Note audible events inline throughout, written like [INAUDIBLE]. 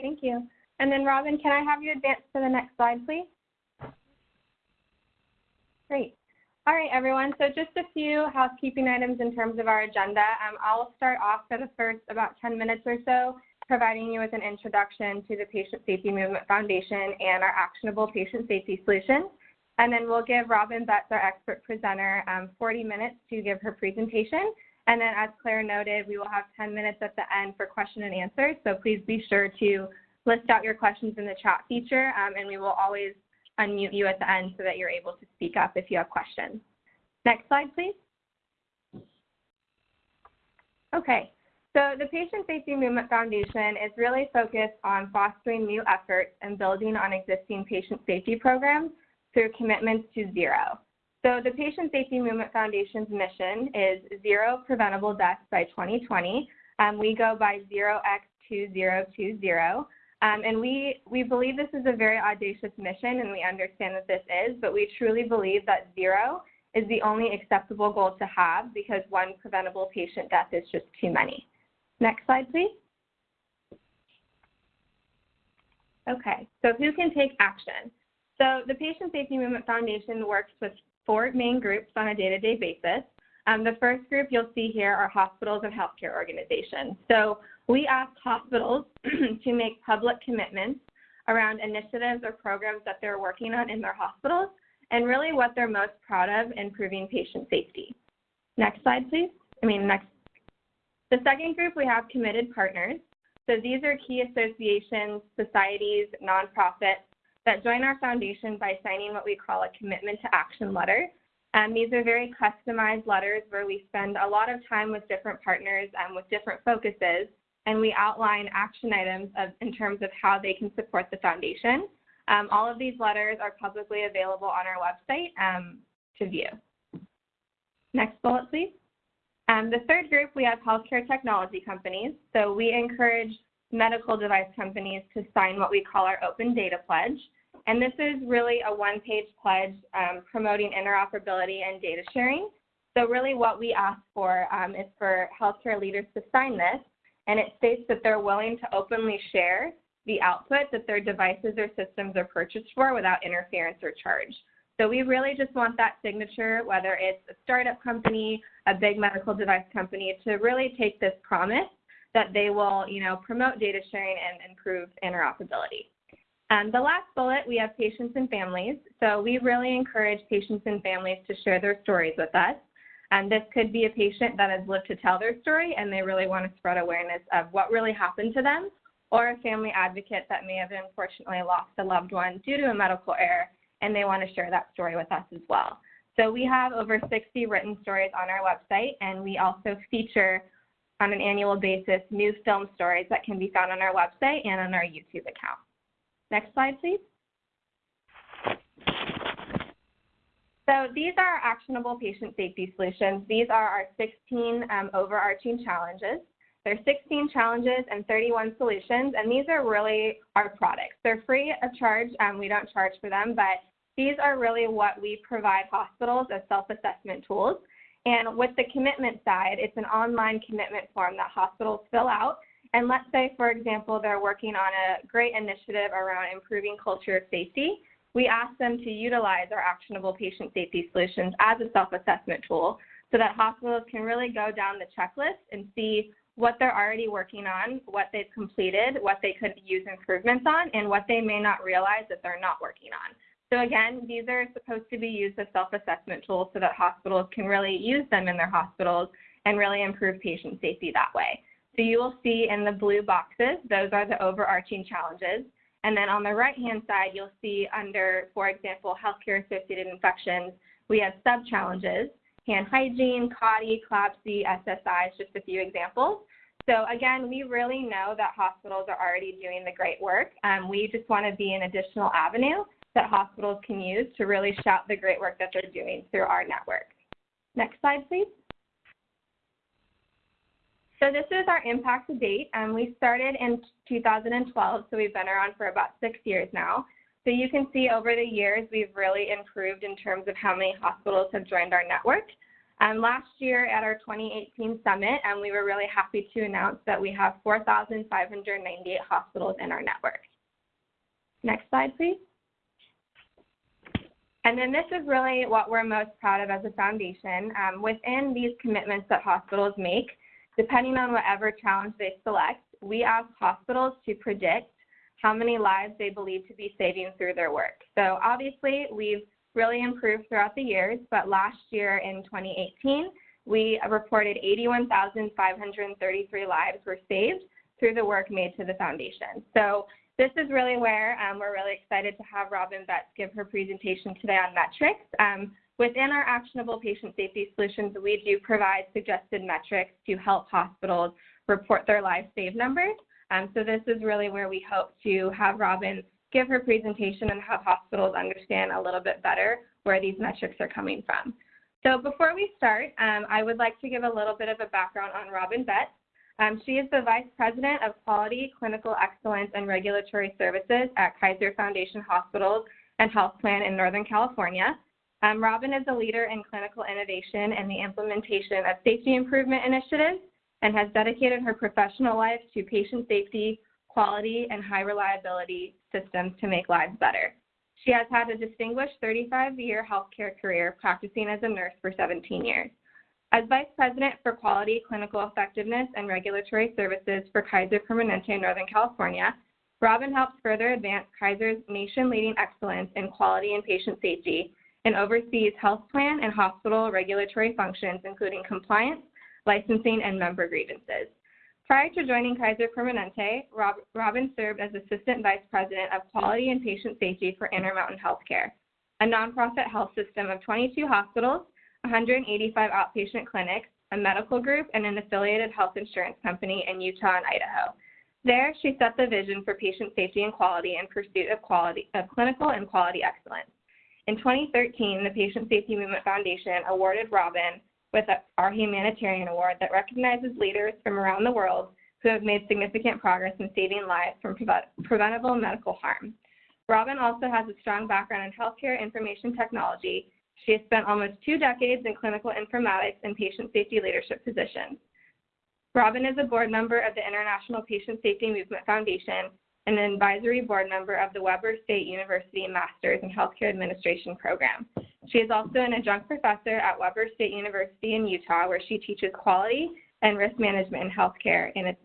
Thank you. And then Robin, can I have you advance to the next slide, please? Great. All right, everyone. So just a few housekeeping items in terms of our agenda. Um, I'll start off for the first about 10 minutes or so, providing you with an introduction to the Patient Safety Movement Foundation and our actionable patient safety solutions. And then we'll give Robin Betts, our expert presenter, um, 40 minutes to give her presentation. And then as Claire noted, we will have 10 minutes at the end for question and answers. So please be sure to list out your questions in the chat feature, um, and we will always unmute you at the end so that you're able to speak up if you have questions. Next slide, please. Okay, so the Patient Safety Movement Foundation is really focused on fostering new efforts and building on existing patient safety programs through commitments to zero. So the Patient Safety Movement Foundation's mission is zero preventable deaths by 2020. Um, we go by 0x2020. Um, and we, we believe this is a very audacious mission and we understand that this is, but we truly believe that zero is the only acceptable goal to have because one preventable patient death is just too many. Next slide, please. Okay, so who can take action? So the Patient Safety Movement Foundation works with four main groups on a day-to-day -day basis. Um, the first group you'll see here are hospitals and healthcare organizations. So we ask hospitals [CLEARS THROAT] to make public commitments around initiatives or programs that they're working on in their hospitals and really what they're most proud of improving patient safety. Next slide, please. I mean, next. The second group, we have committed partners. So these are key associations, societies, nonprofits that join our foundation by signing what we call a commitment to action letter. And these are very customized letters where we spend a lot of time with different partners and with different focuses, and we outline action items of, in terms of how they can support the foundation. Um, all of these letters are publicly available on our website um, to view. Next bullet, please. Um, the third group, we have healthcare technology companies. So we encourage medical device companies to sign what we call our open data pledge. And this is really a one-page pledge um, promoting interoperability and data sharing. So really what we ask for um, is for healthcare leaders to sign this, and it states that they're willing to openly share the output that their devices or systems are purchased for without interference or charge. So we really just want that signature, whether it's a startup company, a big medical device company, to really take this promise that they will, you know, promote data sharing and improve interoperability. And the last bullet, we have patients and families. So we really encourage patients and families to share their stories with us. And this could be a patient that has lived to tell their story and they really want to spread awareness of what really happened to them, or a family advocate that may have unfortunately lost a loved one due to a medical error and they want to share that story with us as well. So we have over 60 written stories on our website and we also feature on an annual basis new film stories that can be found on our website and on our YouTube account. Next slide, please. So these are our actionable patient safety solutions. These are our 16 um, overarching challenges. There are 16 challenges and 31 solutions, and these are really our products. They're free of charge. Um, we don't charge for them, but these are really what we provide hospitals as self-assessment tools. And with the commitment side, it's an online commitment form that hospitals fill out and let's say, for example, they're working on a great initiative around improving culture of safety. We ask them to utilize our actionable patient safety solutions as a self-assessment tool so that hospitals can really go down the checklist and see what they're already working on, what they've completed, what they could use improvements on, and what they may not realize that they're not working on. So again, these are supposed to be used as self-assessment tools so that hospitals can really use them in their hospitals and really improve patient safety that way. So you will see in the blue boxes, those are the overarching challenges. And then on the right-hand side, you'll see under, for example, healthcare-associated infections, we have sub-challenges, hand hygiene, CAUTI, CLABSI, SSI, just a few examples. So again, we really know that hospitals are already doing the great work. Um, we just want to be an additional avenue that hospitals can use to really shout the great work that they're doing through our network. Next slide, please. So this is our impact to date. Um, we started in 2012, so we've been around for about six years now. So you can see over the years, we've really improved in terms of how many hospitals have joined our network. Um, last year at our 2018 summit, um, we were really happy to announce that we have 4,598 hospitals in our network. Next slide, please. And then this is really what we're most proud of as a foundation. Um, within these commitments that hospitals make, depending on whatever challenge they select, we ask hospitals to predict how many lives they believe to be saving through their work. So obviously, we've really improved throughout the years, but last year in 2018, we reported 81,533 lives were saved through the work made to the foundation. So this is really where um, we're really excited to have Robin Betts give her presentation today on metrics. Um, within our actionable patient safety solutions, we do provide suggested metrics to help hospitals report their lives saved numbers. Um, so this is really where we hope to have Robin give her presentation and have hospitals understand a little bit better where these metrics are coming from. So before we start, um, I would like to give a little bit of a background on Robin Betts. Um, she is the Vice President of Quality, Clinical Excellence, and Regulatory Services at Kaiser Foundation Hospitals and Health Plan in Northern California. Um, Robin is a leader in clinical innovation and the implementation of safety improvement initiatives and has dedicated her professional life to patient safety, quality, and high reliability systems to make lives better. She has had a distinguished 35 year healthcare career practicing as a nurse for 17 years. As Vice President for Quality, Clinical Effectiveness, and Regulatory Services for Kaiser Permanente Northern California, Robin helps further advance Kaiser's nation leading excellence in quality and patient safety and oversees health plan and hospital regulatory functions, including compliance, licensing, and member grievances. Prior to joining Kaiser Permanente, Rob, Robin served as Assistant Vice President of Quality and Patient Safety for Intermountain Healthcare, a nonprofit health system of 22 hospitals, 185 outpatient clinics, a medical group, and an affiliated health insurance company in Utah and Idaho. There, she set the vision for patient safety and quality in pursuit of, quality, of clinical and quality excellence. In 2013, the Patient Safety Movement Foundation awarded Robin with our Humanitarian Award that recognizes leaders from around the world who have made significant progress in saving lives from preventable medical harm. Robin also has a strong background in healthcare information technology. She has spent almost two decades in clinical informatics and patient safety leadership positions. Robin is a board member of the International Patient Safety Movement Foundation and an advisory board member of the Weber State University Masters in Healthcare Administration program. She is also an adjunct professor at Weber State University in Utah, where she teaches quality and risk management in healthcare in its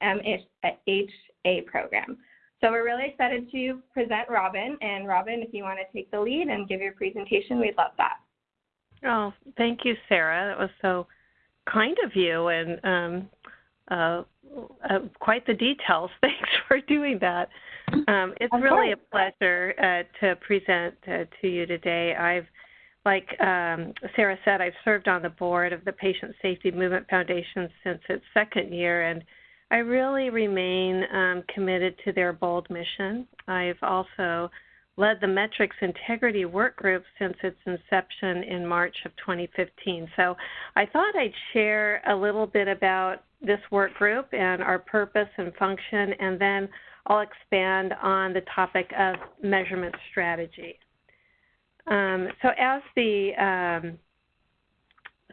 MHA program. So we're really excited to present Robin. And Robin, if you want to take the lead and give your presentation, we'd love that. Oh, thank you, Sarah. That was so kind of you and um, uh, uh, quite the details. [LAUGHS] Thanks for doing that. Um, it's really a pleasure uh, to present uh, to you today. I've like um, Sarah said, I've served on the board of the Patient Safety Movement Foundation since its second year, and I really remain um, committed to their bold mission. I've also led the Metrics Integrity Work Group since its inception in March of 2015. So I thought I'd share a little bit about this work group and our purpose and function, and then I'll expand on the topic of measurement strategy. Um, so as the, um,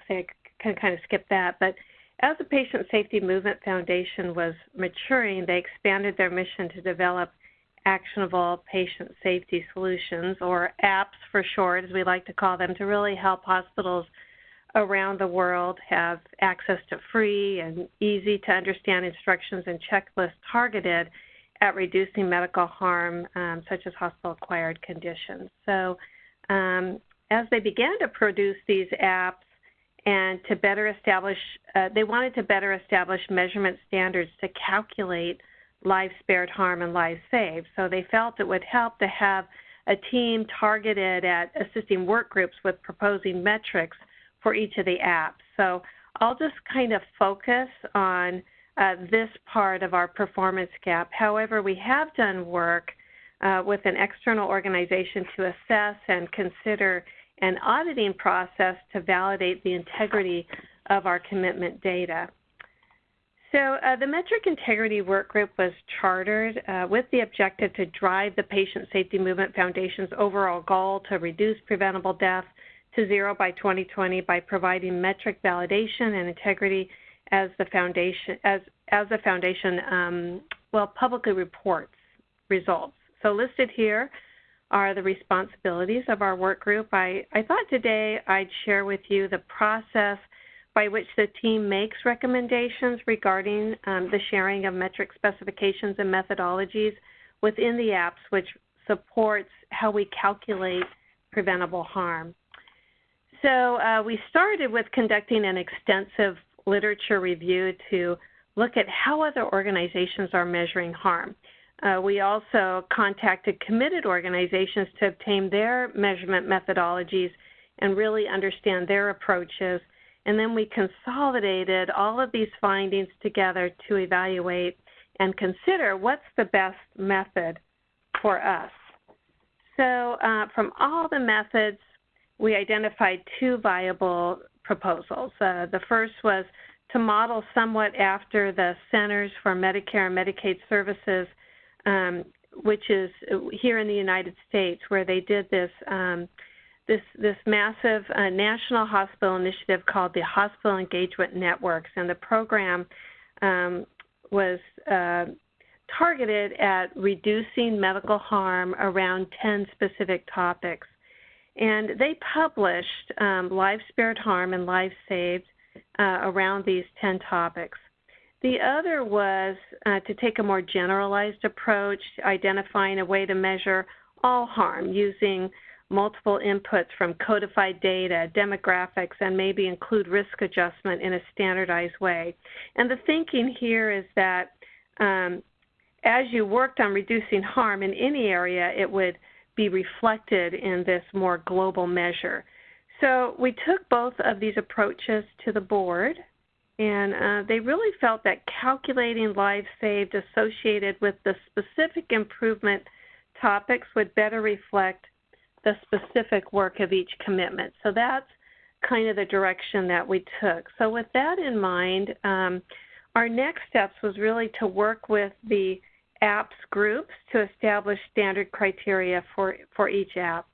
say I can kind of skip that, but as the Patient Safety Movement Foundation was maturing, they expanded their mission to develop actionable patient safety solutions, or apps for short, as we like to call them, to really help hospitals around the world have access to free and easy to understand instructions and checklists targeted at reducing medical harm, um, such as hospital acquired conditions. So um, as they began to produce these apps and to better establish, uh, they wanted to better establish measurement standards to calculate lives spared harm and lives saved. So they felt it would help to have a team targeted at assisting work groups with proposing metrics for each of the apps. So I'll just kind of focus on uh, this part of our performance gap. However, we have done work uh, with an external organization to assess and consider an auditing process to validate the integrity of our commitment data. So uh, the Metric Integrity Work Group was chartered uh, with the objective to drive the Patient Safety Movement Foundation's overall goal to reduce preventable death, to zero by 2020 by providing metric validation and integrity as the foundation as as the foundation um, well publicly reports results. So listed here are the responsibilities of our work group. I, I thought today I'd share with you the process by which the team makes recommendations regarding um, the sharing of metric specifications and methodologies within the apps, which supports how we calculate preventable harm. So uh, we started with conducting an extensive literature review to look at how other organizations are measuring harm. Uh, we also contacted committed organizations to obtain their measurement methodologies and really understand their approaches. And then we consolidated all of these findings together to evaluate and consider what's the best method for us. So, uh, from all the methods, we identified two viable proposals. Uh, the first was to model somewhat after the Centers for Medicare and Medicaid Services, um, which is here in the United States, where they did this um, this this massive uh, national hospital initiative called the Hospital Engagement Networks, and the program um, was uh, targeted at reducing medical harm around 10 specific topics. And they published um, lives spared harm and lives saved uh, around these 10 topics. The other was uh, to take a more generalized approach, identifying a way to measure all harm using multiple inputs from codified data, demographics, and maybe include risk adjustment in a standardized way. And the thinking here is that um, as you worked on reducing harm in any area, it would be reflected in this more global measure. So we took both of these approaches to the board, and uh, they really felt that calculating lives saved associated with the specific improvement topics would better reflect the specific work of each commitment. So that's kind of the direction that we took. So with that in mind, um, our next steps was really to work with the apps groups to establish standard criteria for, for each app.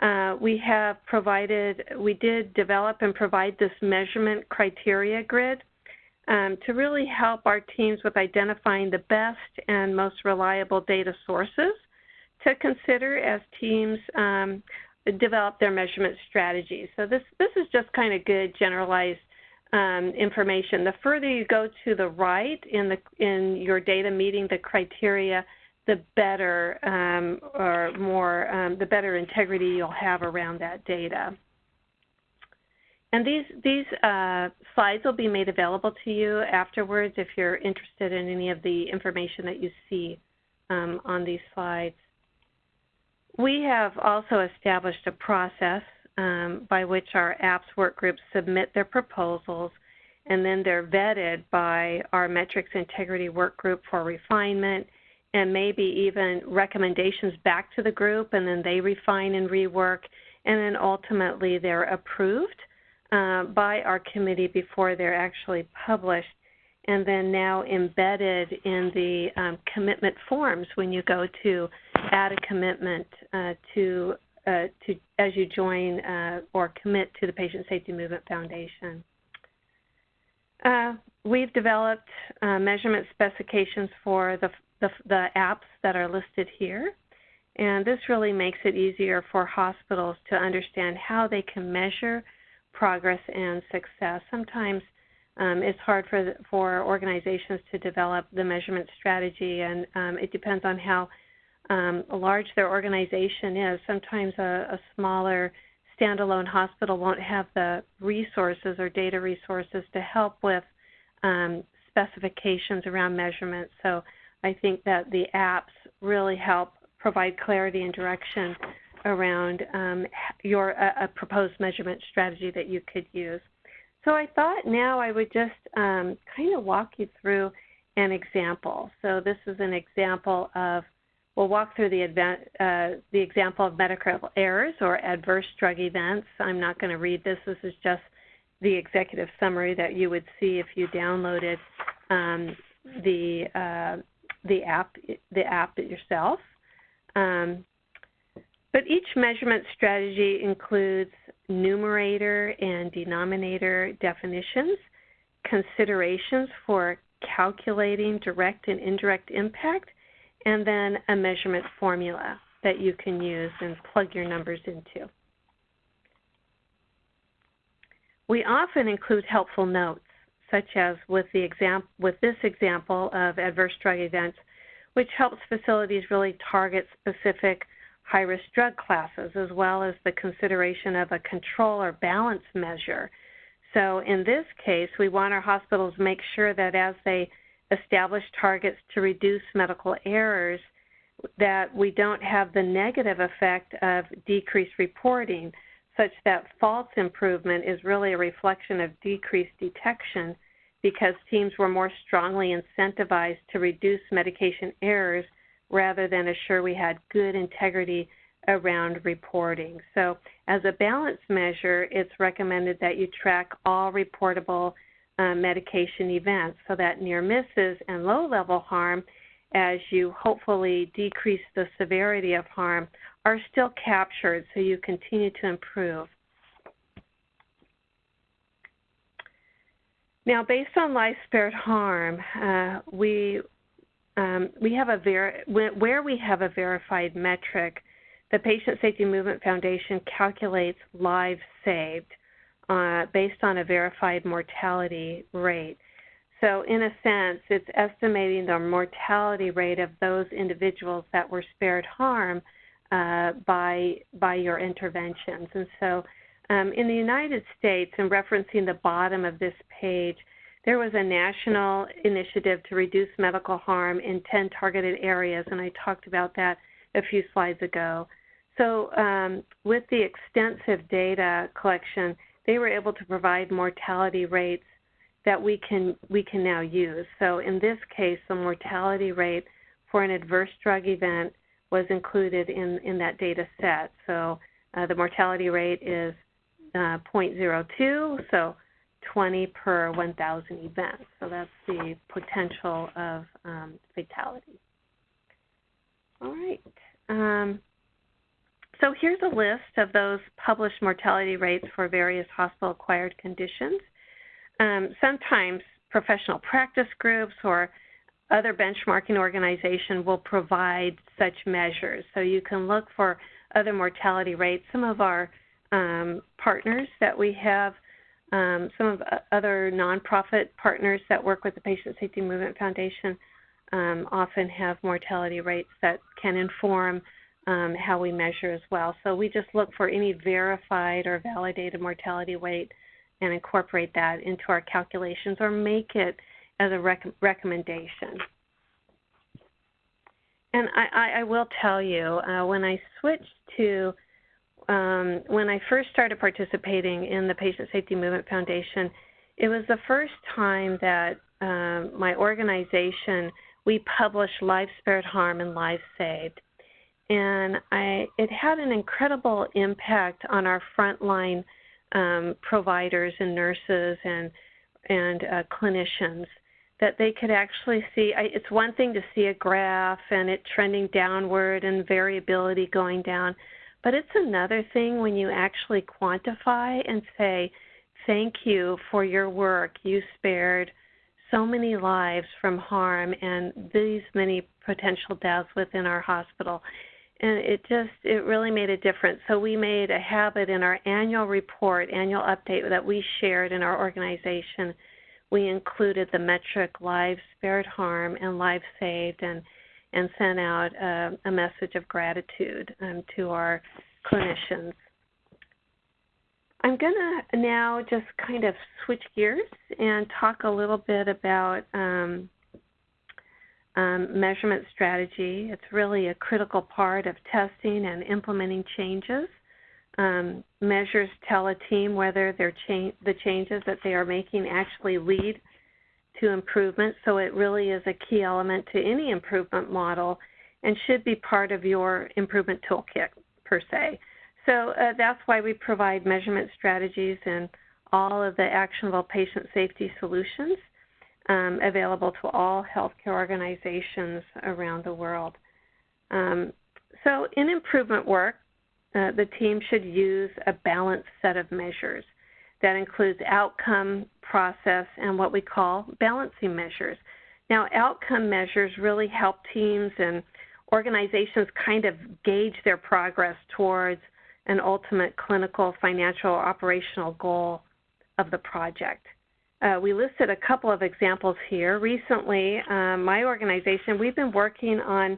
Uh, we have provided, we did develop and provide this measurement criteria grid um, to really help our teams with identifying the best and most reliable data sources to consider as teams um, develop their measurement strategies. So this, this is just kind of good generalized um, information. The further you go to the right in the in your data meeting the criteria, the better um, or more um, the better integrity you'll have around that data. And these these uh, slides will be made available to you afterwards if you're interested in any of the information that you see um, on these slides. We have also established a process um, by which our apps work groups submit their proposals, and then they're vetted by our metrics integrity work group for refinement and maybe even recommendations back to the group, and then they refine and rework, and then ultimately they're approved uh, by our committee before they're actually published and then now embedded in the um, commitment forms when you go to add a commitment uh, to uh, to as you join uh, or commit to the Patient Safety Movement Foundation. Uh, we've developed uh, measurement specifications for the, the, the apps that are listed here, and this really makes it easier for hospitals to understand how they can measure progress and success. Sometimes um, it's hard for for organizations to develop the measurement strategy, and um, it depends on how um, large their organization is. Sometimes a, a smaller standalone hospital won't have the resources or data resources to help with um, specifications around measurement. So I think that the apps really help provide clarity and direction around um, your a, a, proposed measurement strategy that you could use. So I thought now I would just um, kind of walk you through an example. So this is an example of We'll walk through the, uh, the example of medical errors or adverse drug events. I'm not going to read this. This is just the executive summary that you would see if you downloaded um, the uh, the app the app yourself. Um, but each measurement strategy includes numerator and denominator definitions, considerations for calculating direct and indirect impact, and then a measurement formula that you can use and plug your numbers into. We often include helpful notes, such as with, the with this example of adverse drug events, which helps facilities really target specific high-risk drug classes, as well as the consideration of a control or balance measure. So in this case, we want our hospitals to make sure that as they establish targets to reduce medical errors, that we don't have the negative effect of decreased reporting, such that false improvement is really a reflection of decreased detection because teams were more strongly incentivized to reduce medication errors rather than assure we had good integrity around reporting. So, as a balance measure, it's recommended that you track all reportable uh, medication events so that near misses and low level harm, as you hopefully decrease the severity of harm, are still captured so you continue to improve. Now, based on life spared harm, uh, we um, we have a ver- where we have a verified metric. The Patient Safety Movement Foundation calculates lives saved uh, based on a verified mortality rate. So, in a sense, it's estimating the mortality rate of those individuals that were spared harm uh, by by your interventions. And so, um, in the United States, and referencing the bottom of this page, there was a national initiative to reduce medical harm in 10 targeted areas, and I talked about that a few slides ago. So, um, with the extensive data collection, they were able to provide mortality rates that we can we can now use. So in this case, the mortality rate for an adverse drug event was included in, in that data set. So uh, the mortality rate is uh, 0.02, so 20 per 1,000 events. So that's the potential of um, fatality. All right. Um, so here's a list of those published mortality rates for various hospital-acquired conditions. Um, sometimes professional practice groups or other benchmarking organization will provide such measures. So you can look for other mortality rates. Some of our um, partners that we have, um, some of other nonprofit partners that work with the Patient Safety Movement Foundation um, often have mortality rates that can inform um, how we measure as well. So we just look for any verified or validated mortality rate and incorporate that into our calculations or make it as a rec- recommendation. And I, I, will tell you, uh, when I switched to, um, when I first started participating in the Patient Safety Movement Foundation, it was the first time that um, my organization, we published life spared harm and lives saved. And I, it had an incredible impact on our frontline um, providers and nurses and and uh, clinicians that they could actually see. I, it's one thing to see a graph and it trending downward and variability going down, but it's another thing when you actually quantify and say, "Thank you for your work. You spared." so many lives from harm and these many potential deaths within our hospital and it just it really made a difference. So we made a habit in our annual report, annual update that we shared in our organization. We included the metric lives spared harm and lives saved, and and sent out a, a message of gratitude um, to our clinicians. I'm going to now just kind of switch gears and talk a little bit about um, um, measurement strategy. It's really a critical part of testing and implementing changes. Um, measures tell a team whether cha- the changes that they are making actually lead to improvement, so it really is a key element to any improvement model and should be part of your improvement toolkit per se. So uh, that's why we provide measurement strategies and all of the actionable patient safety solutions um, available to all healthcare organizations around the world. Um, so, in improvement work, uh, the team should use a balanced set of measures that includes outcome, process, and what we call balancing measures. Now, outcome measures really help teams and organizations kind of gauge their progress towards an ultimate clinical, financial, operational goal of the project. Uh, we listed a couple of examples here. Recently, um, my organization, we've been working on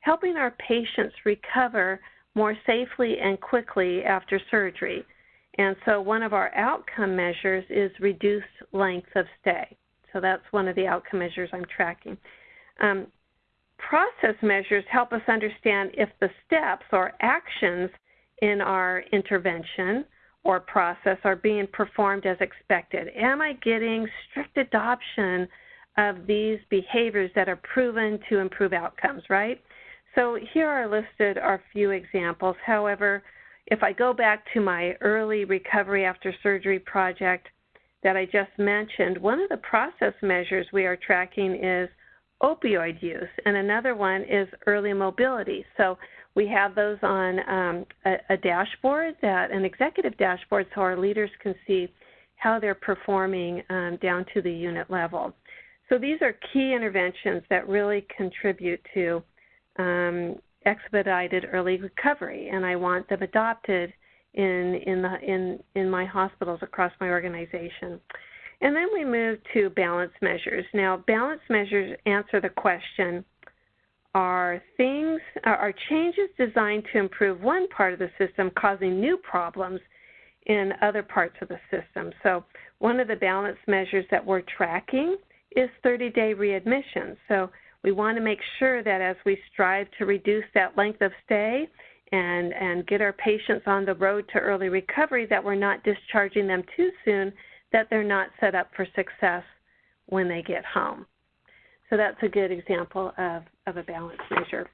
helping our patients recover more safely and quickly after surgery. And so one of our outcome measures is reduced length of stay. So that's one of the outcome measures I'm tracking. Um, process measures help us understand if the steps or actions in our intervention or process are being performed as expected? Am I getting strict adoption of these behaviors that are proven to improve outcomes, right? So here are listed are few examples. However, if I go back to my early recovery after surgery project that I just mentioned, one of the process measures we are tracking is opioid use, and another one is early mobility. So we have those on um, a, a, dashboard, that an executive dashboard, so our leaders can see how they're performing um, down to the unit level. So these are key interventions that really contribute to um, expedited early recovery, and I want them adopted in in the in in my hospitals across my organization. And then we move to balance measures. Now, balance measures answer the question are things are changes designed to improve one part of the system causing new problems in other parts of the system. So one of the balance measures that we're tracking is 30-day readmission. So we want to make sure that as we strive to reduce that length of stay and, and get our patients on the road to early recovery, that we're not discharging them too soon, that they're not set up for success when they get home. So that's a good example of, of a balance measure.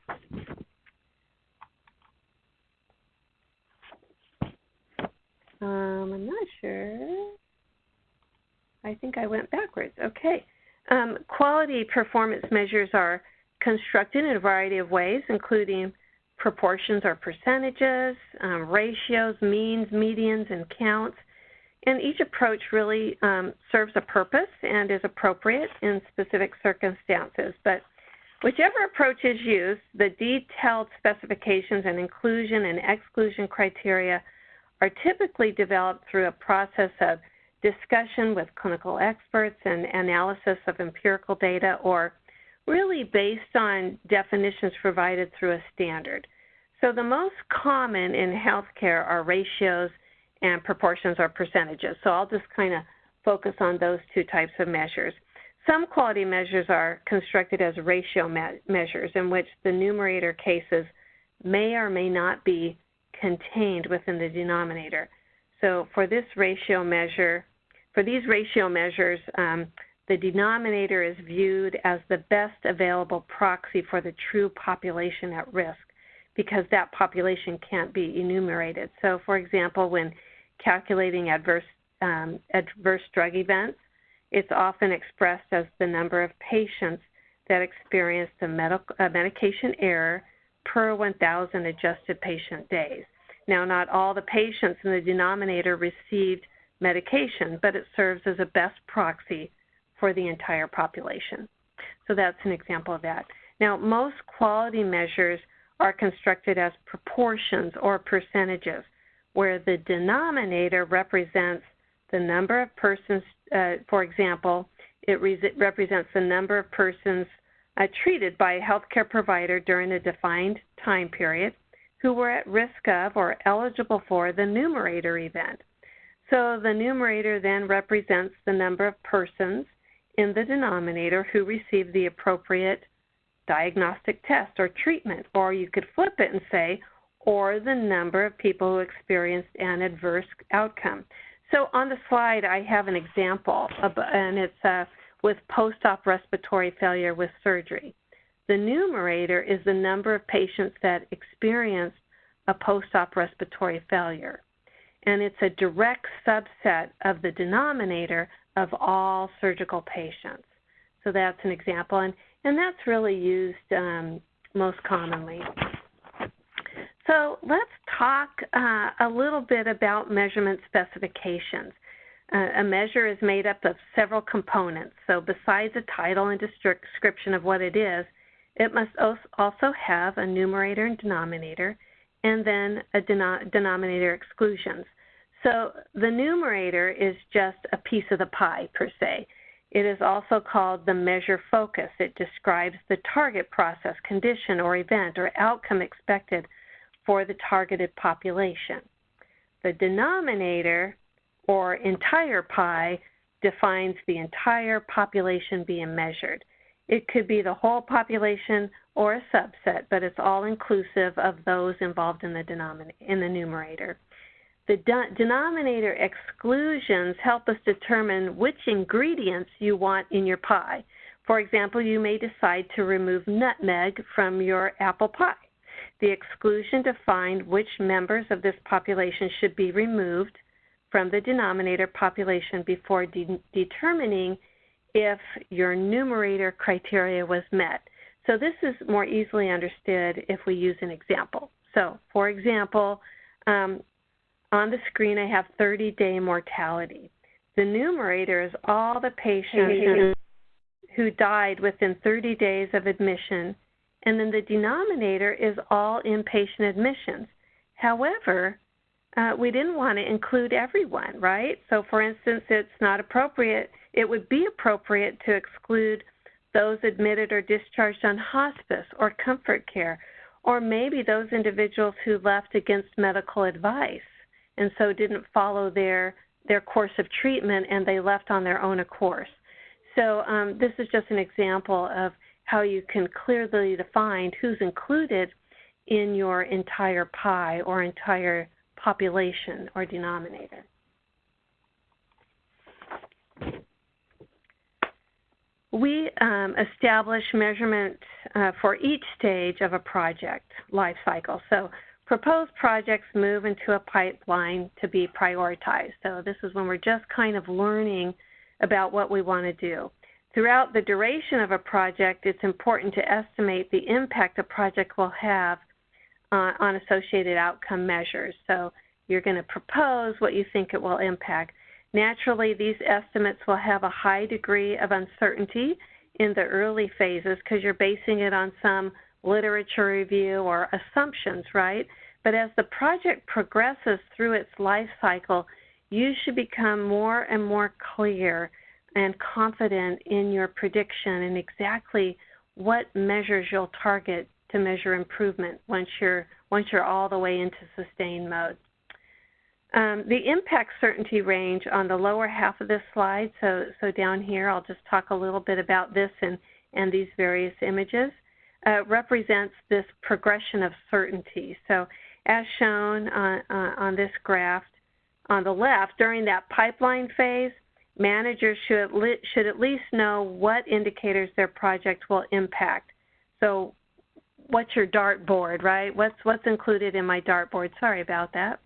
Um, I'm not sure. I think I went backwards. Okay. Um, quality performance measures are constructed in a variety of ways, including proportions or percentages, um, ratios, means, medians, and counts. And each approach really um, serves a purpose and is appropriate in specific circumstances. But whichever approach is used, the detailed specifications and inclusion and exclusion criteria are typically developed through a process of discussion with clinical experts and analysis of empirical data or really based on definitions provided through a standard. So the most common in healthcare are ratios and proportions or percentages. So I'll just kind of focus on those two types of measures. Some quality measures are constructed as ratio me measures in which the numerator cases may or may not be contained within the denominator. So for this ratio measure, for these ratio measures, um, the denominator is viewed as the best available proxy for the true population at risk because that population can't be enumerated. So for example, when calculating adverse, um, adverse drug events, it's often expressed as the number of patients that experienced a, medical, a medication error per 1,000 adjusted patient days. Now, not all the patients in the denominator received medication, but it serves as a best proxy for the entire population. So that's an example of that. Now, most quality measures are constructed as proportions or percentages where the denominator represents the number of persons, uh, for example, it re represents the number of persons uh, treated by a healthcare provider during a defined time period who were at risk of or eligible for the numerator event. So the numerator then represents the number of persons in the denominator who received the appropriate diagnostic test or treatment. Or you could flip it and say, or the number of people who experienced an adverse outcome. So on the slide, I have an example, and it's uh, with post-op respiratory failure with surgery. The numerator is the number of patients that experienced a post-op respiratory failure, and it's a direct subset of the denominator of all surgical patients. So that's an example, and, and that's really used um, most commonly. So let's talk uh, a little bit about measurement specifications. Uh, a measure is made up of several components. So besides a title and description of what it is, it must also have a numerator and denominator, and then a denom denominator exclusions. So the numerator is just a piece of the pie per se. It is also called the measure focus. It describes the target process, condition, or event or outcome expected for the targeted population. The denominator, or entire pie, defines the entire population being measured. It could be the whole population or a subset, but it's all inclusive of those involved in the, denominator, in the numerator. The de denominator exclusions help us determine which ingredients you want in your pie. For example, you may decide to remove nutmeg from your apple pie. The exclusion defined which members of this population should be removed from the denominator population before de determining if your numerator criteria was met. So this is more easily understood if we use an example. So for example, um, on the screen I have 30-day mortality. The numerator is all the patients who died within 30 days of admission, and then the denominator is all inpatient admissions. However, uh, we didn't want to include everyone, right? So for instance, it's not appropriate it would be appropriate to exclude those admitted or discharged on hospice or comfort care, or maybe those individuals who left against medical advice and so didn't follow their their course of treatment and they left on their own course. So um, this is just an example of how you can clearly define who's included in your entire pie or entire population or denominator. We um, establish measurement uh, for each stage of a project life cycle. So proposed projects move into a pipeline to be prioritized. So this is when we're just kind of learning about what we want to do. Throughout the duration of a project, it's important to estimate the impact a project will have uh, on associated outcome measures. So you're going to propose what you think it will impact. Naturally, these estimates will have a high degree of uncertainty in the early phases because you're basing it on some literature review or assumptions, right? But as the project progresses through its life cycle, you should become more and more clear and confident in your prediction and exactly what measures you'll target to measure improvement once you're once you're all the way into sustained mode. Um, the impact certainty range on the lower half of this slide, so, so down here I'll just talk a little bit about this and, and these various images, uh, represents this progression of certainty. So as shown on, uh, on this graph on the left, during that pipeline phase, managers should, should at least know what indicators their project will impact. So what's your dartboard, right? What's, what's included in my dartboard? Sorry about that.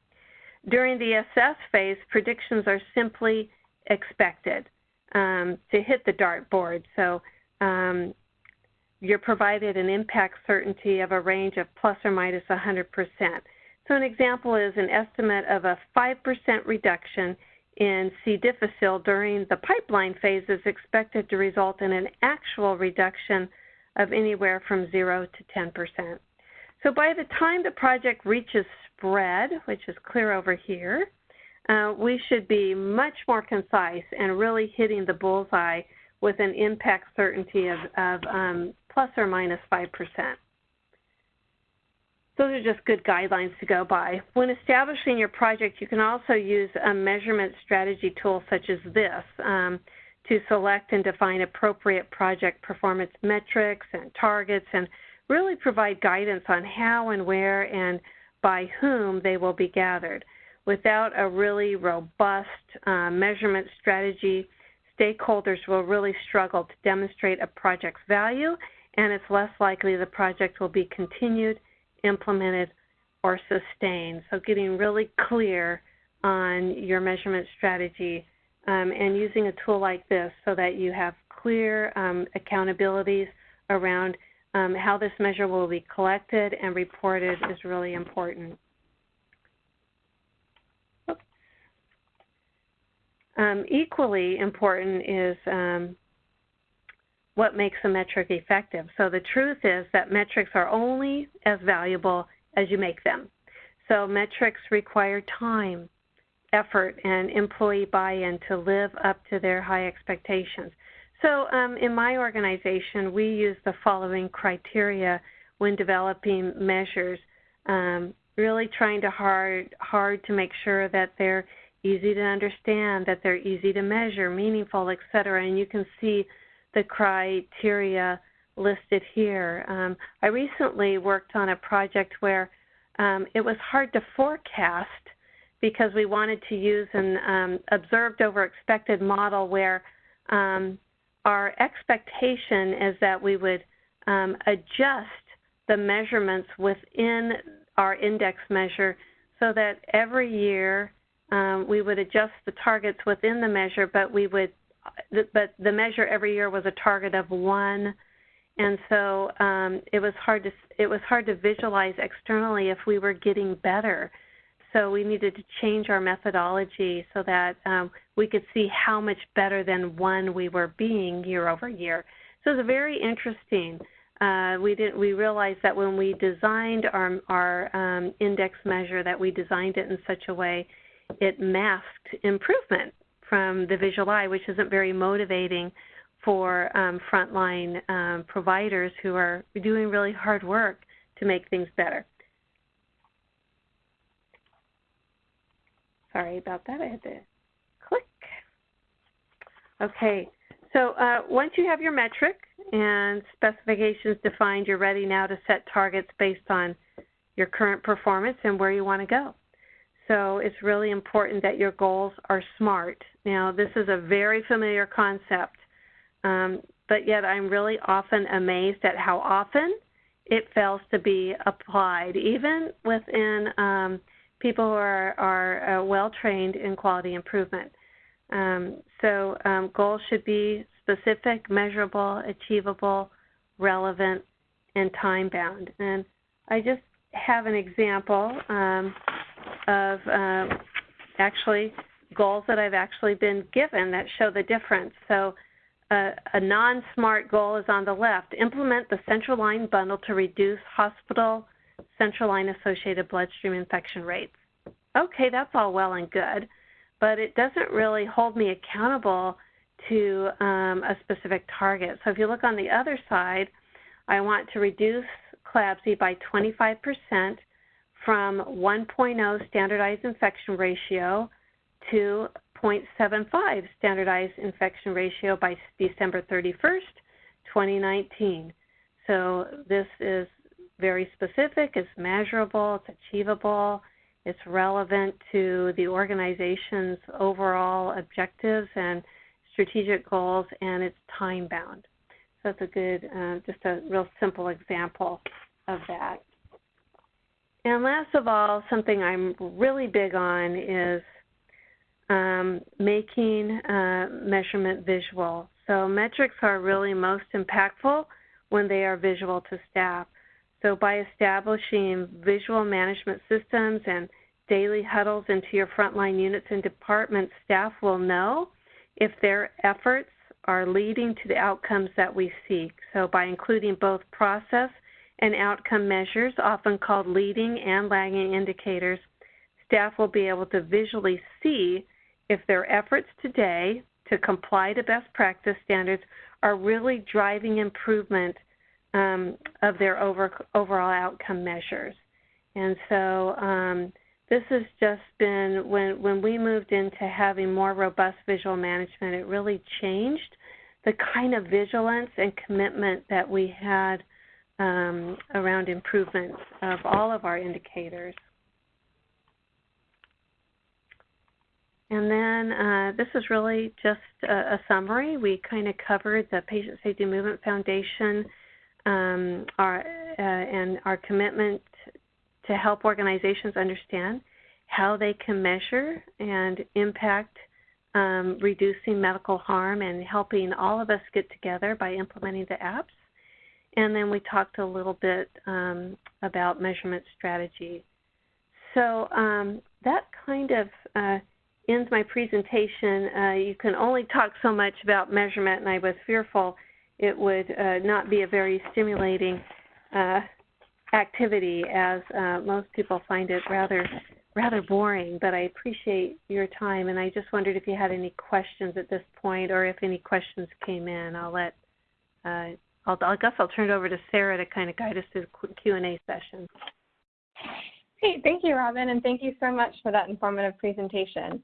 During the assess phase, predictions are simply expected um, to hit the dartboard. So um, you're provided an impact certainty of a range of plus or minus 100%. So an example is an estimate of a 5% reduction in C. difficile during the pipeline phase is expected to result in an actual reduction of anywhere from 0 to 10%. So by the time the project reaches spread, which is clear over here, uh, we should be much more concise and really hitting the bullseye with an impact certainty of, of um, plus or minus 5%. Those are just good guidelines to go by. When establishing your project, you can also use a measurement strategy tool such as this um, to select and define appropriate project performance metrics and targets and really provide guidance on how and where and by whom they will be gathered. Without a really robust uh, measurement strategy, stakeholders will really struggle to demonstrate a project's value, and it's less likely the project will be continued, implemented, or sustained. So, getting really clear on your measurement strategy um, and using a tool like this so that you have clear um, accountabilities around um, how this measure will be collected and reported is really important. Um, equally important is um, what makes a metric effective. So the truth is that metrics are only as valuable as you make them. So metrics require time, effort, and employee buy-in to live up to their high expectations. So um, in my organization, we use the following criteria when developing measures, um, really trying to hard, hard to make sure that they're easy to understand, that they're easy to measure, meaningful, et cetera. And you can see the criteria listed here. Um, I recently worked on a project where um, it was hard to forecast because we wanted to use an um, observed over expected model where um, our expectation is that we would um, adjust the measurements within our index measure so that every year um, we would adjust the targets within the measure, but we would, but the measure every year was a target of one, and so um, it was hard to it was hard to visualize externally if we were getting better. So we needed to change our methodology so that um, we could see how much better than one we were being year over year. So it was very interesting. Uh, we didn't we realized that when we designed our our um, index measure that we designed it in such a way it masked improvement from the visual eye, which isn't very motivating for um, frontline um, providers who are doing really hard work to make things better. Sorry about that. I had to click. Okay, so uh, once you have your metric and specifications defined, you're ready now to set targets based on your current performance and where you want to go. So it's really important that your goals are SMART. Now, this is a very familiar concept, um, but yet I'm really often amazed at how often it fails to be applied, even within um, people who are, are uh, well trained in quality improvement. Um, so um, goals should be specific, measurable, achievable, relevant, and time bound. And I just have an example. Um, of um, actually goals that I've actually been given that show the difference. So uh, a non-SMART goal is on the left. Implement the central line bundle to reduce hospital central line associated bloodstream infection rates. Okay, that's all well and good, but it doesn't really hold me accountable to um, a specific target. So if you look on the other side, I want to reduce CLABSI by 25 percent from 1.0 standardized infection ratio to 0.75 standardized infection ratio by December 31st, 2019. So this is very specific, it's measurable, it's achievable, it's relevant to the organization's overall objectives and strategic goals, and it's time bound. So that's a good, uh, just a real simple example of that. And last of all, something I'm really big on is um, making uh, measurement visual. So metrics are really most impactful when they are visual to staff. So by establishing visual management systems and daily huddles into your frontline units and departments, staff will know if their efforts are leading to the outcomes that we seek. So by including both process and outcome measures, often called leading and lagging indicators, staff will be able to visually see if their efforts today to comply to best practice standards are really driving improvement um, of their over, overall outcome measures. And so um, this has just been, when, when we moved into having more robust visual management, it really changed the kind of vigilance and commitment that we had um, around improvements of all of our indicators. And then uh, this is really just a, a summary. We kind of covered the Patient Safety Movement Foundation um, our, uh, and our commitment to help organizations understand how they can measure and impact um, reducing medical harm and helping all of us get together by implementing the APSS. And then we talked a little bit um, about measurement strategy. So um, that kind of uh, ends my presentation. Uh, you can only talk so much about measurement, and I was fearful it would uh, not be a very stimulating uh, activity, as uh, most people find it rather rather boring. But I appreciate your time, and I just wondered if you had any questions at this point, or if any questions came in. I'll let. Uh, I'll, I guess I'll turn it over to Sarah to kind of guide us through the Q and A session. Great, thank you, Robin, and thank you so much for that informative presentation.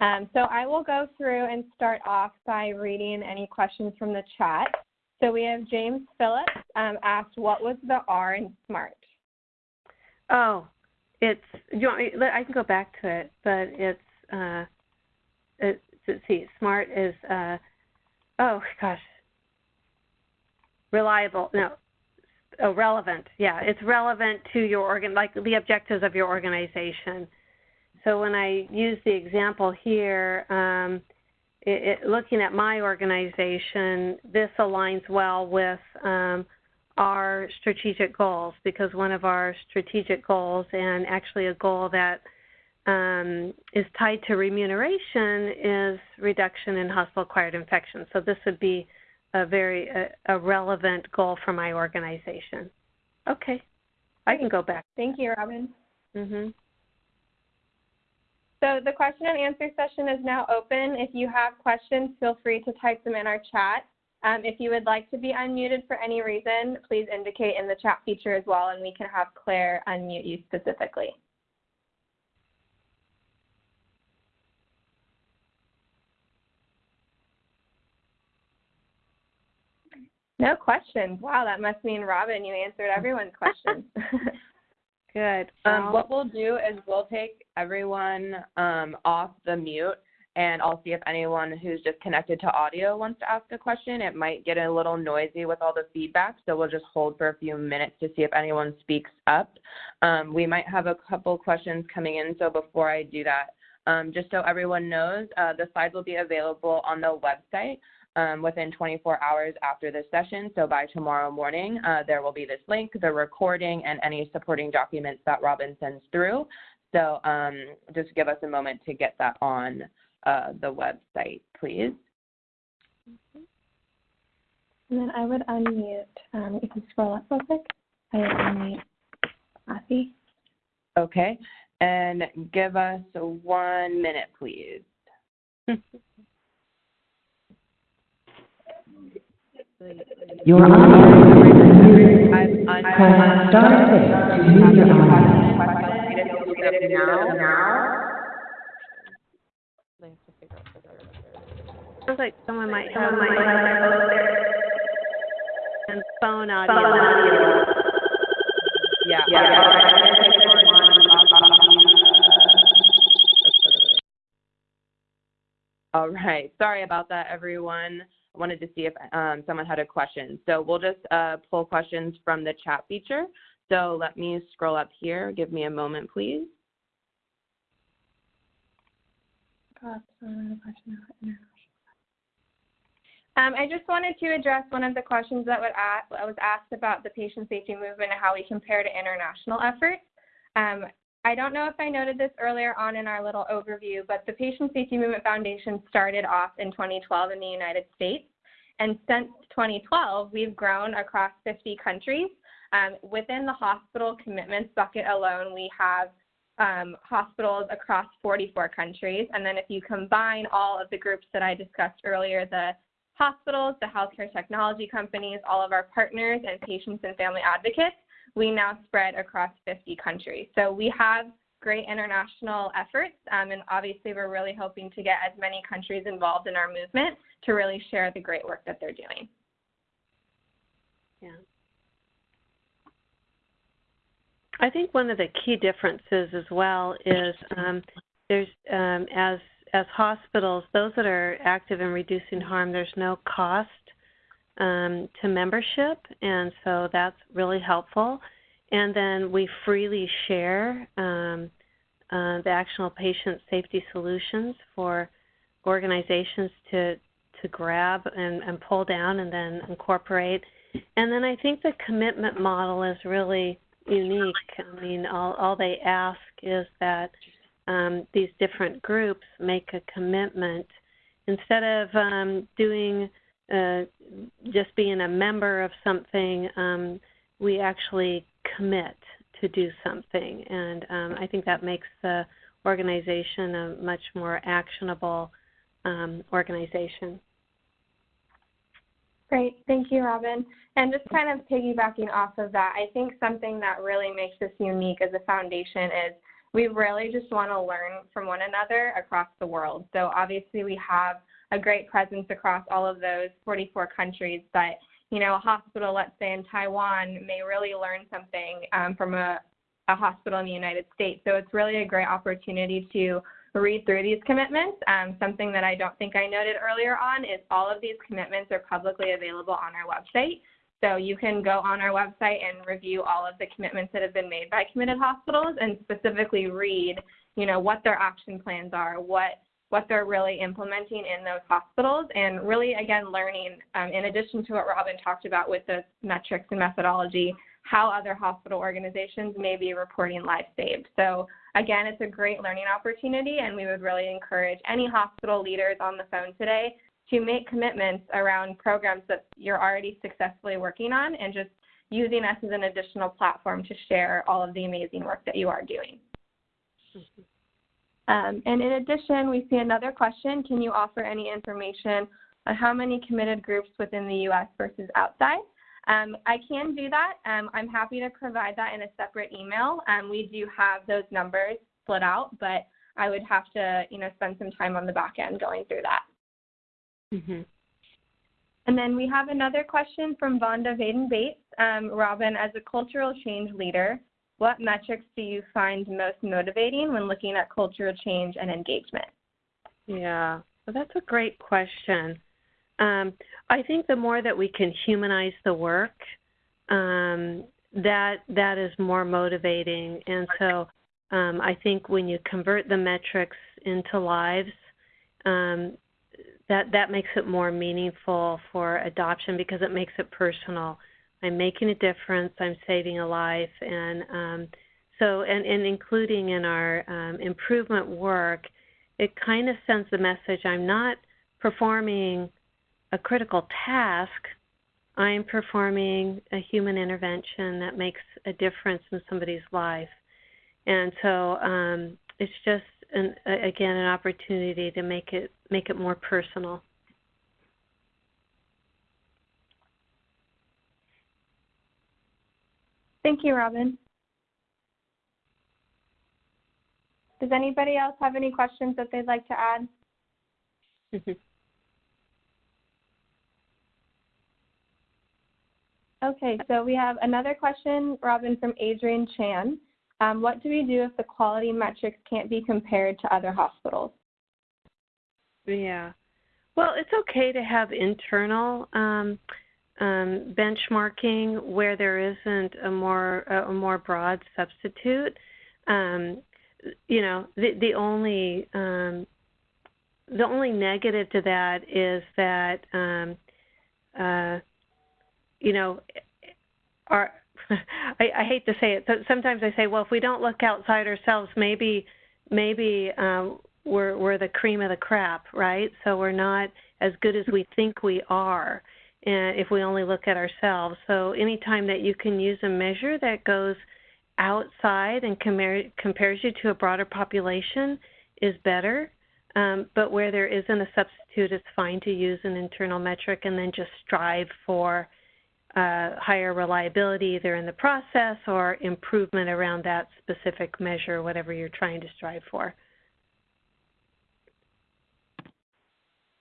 Um, so I will go through and start off by reading any questions from the chat. So we have James Phillips um, asked, what was the R in SMART? Oh, it's, you want me, I can go back to it, but it's, uh, it's let's see, SMART is, uh, oh gosh, reliable, no, oh, relevant. Yeah, it's relevant to your organ, like the objectives of your organization. So when I use the example here, um, it, it, looking at my organization, this aligns well with um, our strategic goals because one of our strategic goals, and actually a goal that um, is tied to remuneration, is reduction in hospital-acquired infections. So this would be a very a, a relevant goal for my organization. Okay, I can go back. Thank you, Robin. Mm-hmm. So the question and answer session is now open. If you have questions, feel free to type them in our chat. Um, if you would like to be unmuted for any reason, please indicate in the chat feature as well, and we can have Claire unmute you specifically. No questions. Wow, that must mean Robin, you answered everyone's questions. [LAUGHS] Good. Um, what we'll do is we'll take everyone um, off the mute, and I'll see if anyone who's just connected to audio wants to ask a question. It might get a little noisy with all the feedback, so we'll just hold for a few minutes to see if anyone speaks up. Um, we might have a couple questions coming in, so before I do that, um, just so everyone knows, uh, the slides will be available on the website um, within 24 hours after this session. So by tomorrow morning, uh, there will be this link, the recording, and any supporting documents that Robin sends through. So um, just give us a moment to get that on uh, the website, please. And then I would unmute, um, you can scroll up real quick. I would unmute Kathy. Okay, and give us one minute, please. [LAUGHS] Your audio Press star six to mute your audio. Sounds like someone might have my and phone audio. Yeah. All right. Sorry about that, everyone wanted to see if um, someone had a question. So we'll just uh, pull questions from the chat feature. So let me scroll up here. Give me a moment, please. Um, I just wanted to address one of the questions that was asked about the patient safety movement and how we compare to international efforts. Um, I don't know if I noted this earlier on in our little overview, but the Patient Safety Movement Foundation started off in 2012 in the United States. And since 2012, we've grown across 50 countries. Um, within the hospital commitments bucket alone, we have um, hospitals across 44 countries. And then if you combine all of the groups that I discussed earlier, the hospitals, the healthcare technology companies, all of our partners, and patients and family advocates, we now spread across 50 countries. So we have great international efforts, um, and obviously we're really hoping to get as many countries involved in our movement to really share the great work that they're doing. Yeah. I think one of the key differences as well is um, there's um, as as hospitals, those that are active in reducing harm, there's no cost um, to membership, and so that's really helpful. And then we freely share um, uh, the actionable patient safety solutions for organizations to to grab and, and pull down and then incorporate. And then I think the commitment model is really unique. I mean, all, all they ask is that um, these different groups make a commitment instead of um, doing uh, just being a member of something. Um, we actually commit to do something, and um, I think that makes the organization a much more actionable um, organization. Great, thank you, Robin. And just kind of piggybacking off of that, I think something that really makes us unique as a foundation is we really just want to learn from one another across the world. So obviously we have a great presence across all of those 44 countries, but you know, a hospital, let's say in Taiwan, may really learn something um, from a, a hospital in the United States. So it's really a great opportunity to read through these commitments. Um, something that I don't think I noted earlier on is all of these commitments are publicly available on our website. So you can go on our website and review all of the commitments that have been made by committed hospitals and specifically read, you know, what their action plans are, what what they're really implementing in those hospitals, and really again learning, um, in addition to what Robin talked about with the metrics and methodology, how other hospital organizations may be reporting lives saved. So again, it's a great learning opportunity, and we would really encourage any hospital leaders on the phone today to make commitments around programs that you're already successfully working on and just using us as an additional platform to share all of the amazing work that you are doing. Um, and in addition, we see another question. Can you offer any information on how many committed groups within the U.S. versus outside? Um, I can do that. Um, I'm happy to provide that in a separate email. Um, we do have those numbers split out, but I would have to, you know, spend some time on the back end going through that. Mm-hmm. And then we have another question from Vonda Vaden Bates. Um, Robin, as a cultural change leader, what metrics do you find most motivating when looking at cultural change and engagement? Yeah, well, that's a great question. Um, I think the more that we can humanize the work, um, that that is more motivating. And so um, I think when you convert the metrics into lives, um, that that makes it more meaningful for adoption because it makes it personal. I'm making a difference. I'm saving a life, and um, so and, and including in our um, improvement work, it kind of sends the message: I'm not performing a critical task. I'm performing a human intervention that makes a difference in somebody's life, and so um, it's just an, again an opportunity to make it make it more personal. Thank you, Robin. Does anybody else have any questions that they'd like to add? [LAUGHS] okay, so we have another question, Robin, from Adrian Chan. Um, what do we do if the quality metrics can't be compared to other hospitals? Yeah. Well, it's okay to have internal um, um, benchmarking where there isn't a more a more broad substitute. Um, you know, the the only um, the only negative to that is that um, uh, you know our [LAUGHS] I, I hate to say it. But sometimes I say, well, if we don't look outside ourselves, maybe maybe um, we're we're the cream of the crop, right? So we're not as good as we think we are if we only look at ourselves. So anytime that you can use a measure that goes outside and compare, compares you to a broader population is better. Um, but where there isn't a substitute, it's fine to use an internal metric and then just strive for uh, higher reliability either in the process or improvement around that specific measure, whatever you're trying to strive for.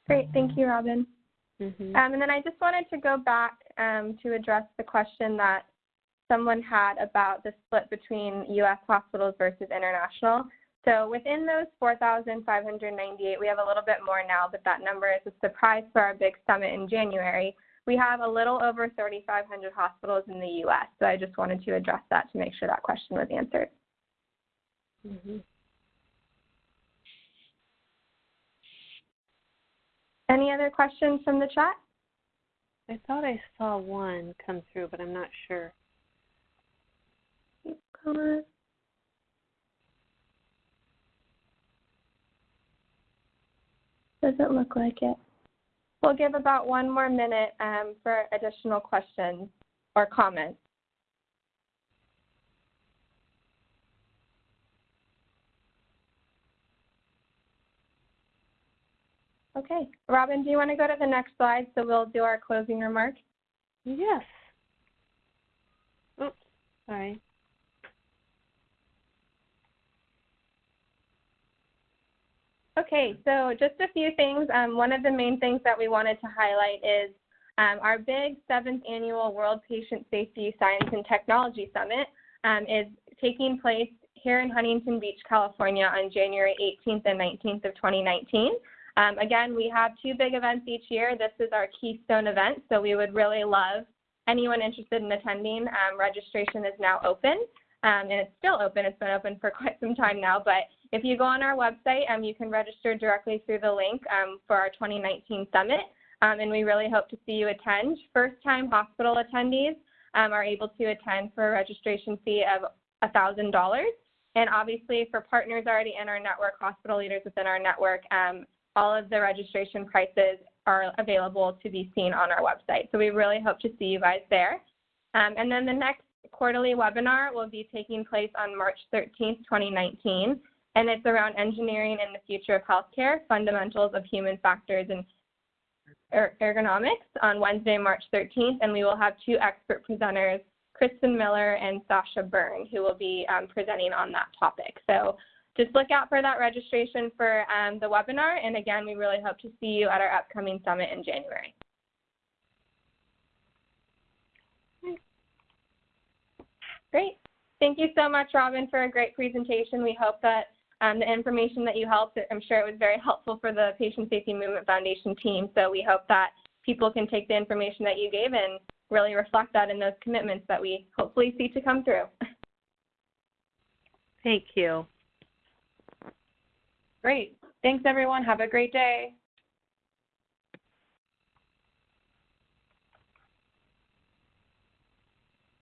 Great, thank you, Robin. Mm-hmm. Um, and then I just wanted to go back um, to address the question that someone had about the split between U.S. hospitals versus international. So within those 4,598, we have a little bit more now, but that number is a surprise for our big summit in January. We have a little over 3,500 hospitals in the U.S., so I just wanted to address that to make sure that question was answered. Mm-hmm. Any other questions from the chat? I thought I saw one come through, but I'm not sure. Doesn't look like it. We'll give about one more minute um, for additional questions or comments. Okay, Robin, do you want to go to the next slide so we'll do our closing remarks? Yes. Oops, sorry. Okay, so just a few things. Um, one of the main things that we wanted to highlight is um, our big seventh annual World Patient Safety Science and Technology Summit um, is taking place here in Huntington Beach, California on January 18th and 19th of 2019. Um, again, we have two big events each year. This is our keystone event, so we would really love anyone interested in attending. Um, registration is now open, um, and it's still open. It's been open for [LAUGHS] quite some time now, but if you go on our website, um, you can register directly through the link um, for our 2019 summit, um, and we really hope to see you attend. First-time hospital attendees are able to attend for a registration fee of $1,000. And obviously, for partners already in our network, hospital leaders within our network, um, all of the registration prices are available to be seen on our website. So we really hope to see you guys there. Um, and then the next quarterly webinar will be taking place on March 13th, 2019 and it's around engineering and the future of healthcare, fundamentals of human factors and er ergonomics on Wednesday, March 13th, and we will have two expert presenters, Kristen Miller and Sasha Byrne, who will be um, presenting on that topic. So just look out for that registration for um, the webinar, and again, we really hope to see you at our upcoming summit in January. Great. Thank you so much, Robin, for a great presentation. We hope that um, the information that you helped, I'm sure it was very helpful for the Patient Safety Movement Foundation team. So we hope that people can take the information that you gave and really reflect that in those commitments that we hopefully see to come through. Thank you. Great. Thanks, everyone. Have a great day.